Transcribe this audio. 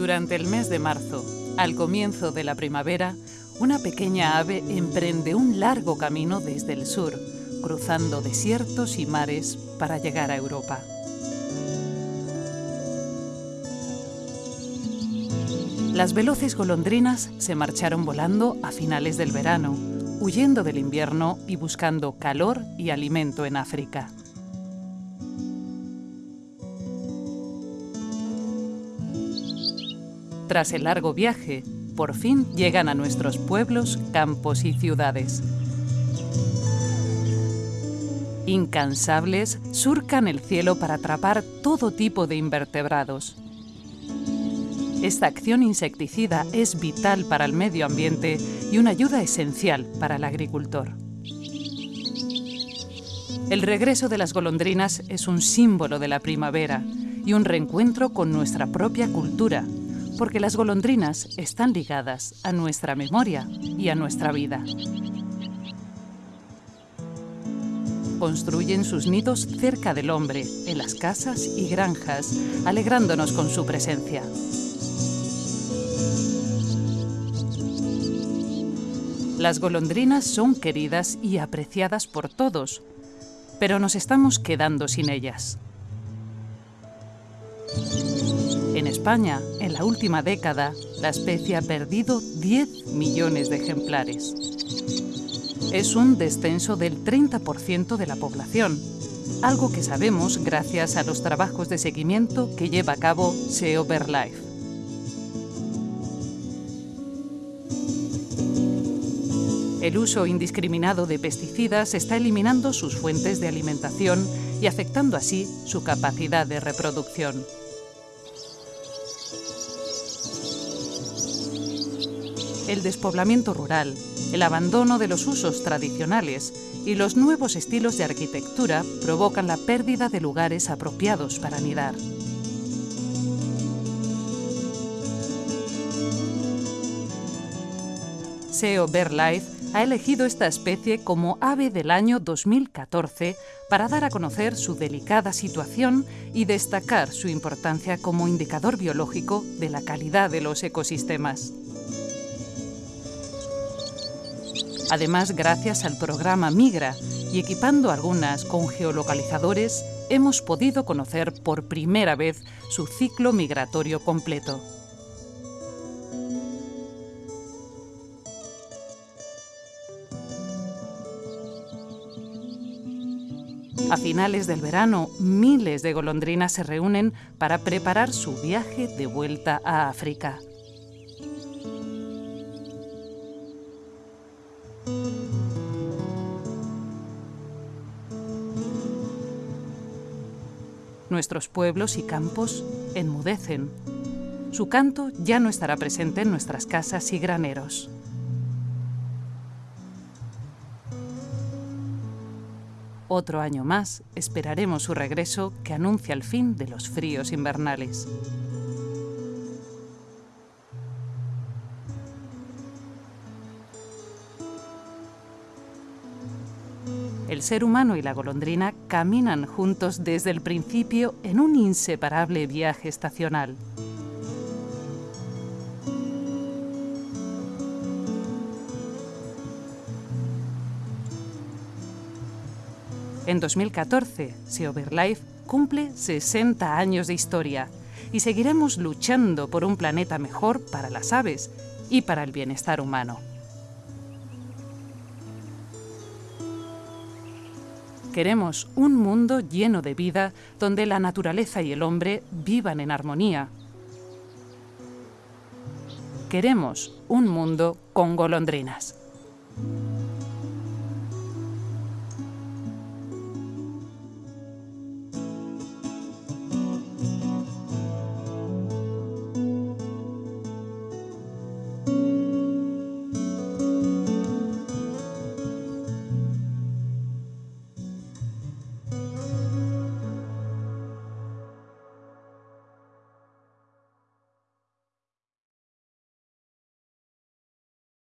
Durante el mes de marzo, al comienzo de la primavera, una pequeña ave emprende un largo camino desde el sur, cruzando desiertos y mares para llegar a Europa. Las veloces golondrinas se marcharon volando a finales del verano, huyendo del invierno y buscando calor y alimento en África. Tras el largo viaje, por fin llegan a nuestros pueblos, campos y ciudades. Incansables, surcan el cielo para atrapar todo tipo de invertebrados. Esta acción insecticida es vital para el medio ambiente y una ayuda esencial para el agricultor. El regreso de las golondrinas es un símbolo de la primavera y un reencuentro con nuestra propia cultura, porque las golondrinas están ligadas a nuestra memoria y a nuestra vida. Construyen sus nidos cerca del hombre, en las casas y granjas, alegrándonos con su presencia. Las golondrinas son queridas y apreciadas por todos, pero nos estamos quedando sin ellas. España, en la última década, la especie ha perdido 10 millones de ejemplares. Es un descenso del 30% de la población, algo que sabemos gracias a los trabajos de seguimiento que lleva a cabo SEO BirdLife. El uso indiscriminado de pesticidas está eliminando sus fuentes de alimentación y afectando así su capacidad de reproducción. El despoblamiento rural, el abandono de los usos tradicionales y los nuevos estilos de arquitectura provocan la pérdida de lugares apropiados para anidar. SEO BirdLife ha elegido esta especie como ave del año 2014 para dar a conocer su delicada situación y destacar su importancia como indicador biológico de la calidad de los ecosistemas. Además, gracias al programa Migra y equipando algunas con geolocalizadores, hemos podido conocer por primera vez su ciclo migratorio completo. A finales del verano, miles de golondrinas se reúnen para preparar su viaje de vuelta a África. Nuestros pueblos y campos enmudecen. Su canto ya no estará presente en nuestras casas y graneros. Otro año más esperaremos su regreso que anuncia el fin de los fríos invernales. El ser humano y la golondrina caminan juntos desde el principio en un inseparable viaje estacional. En 2014, SEO BirdLife cumple 60 años de historia y seguiremos luchando por un planeta mejor para las aves y para el bienestar humano. Queremos un mundo lleno de vida donde la naturaleza y el hombre vivan en armonía. Queremos un mundo con golondrinas.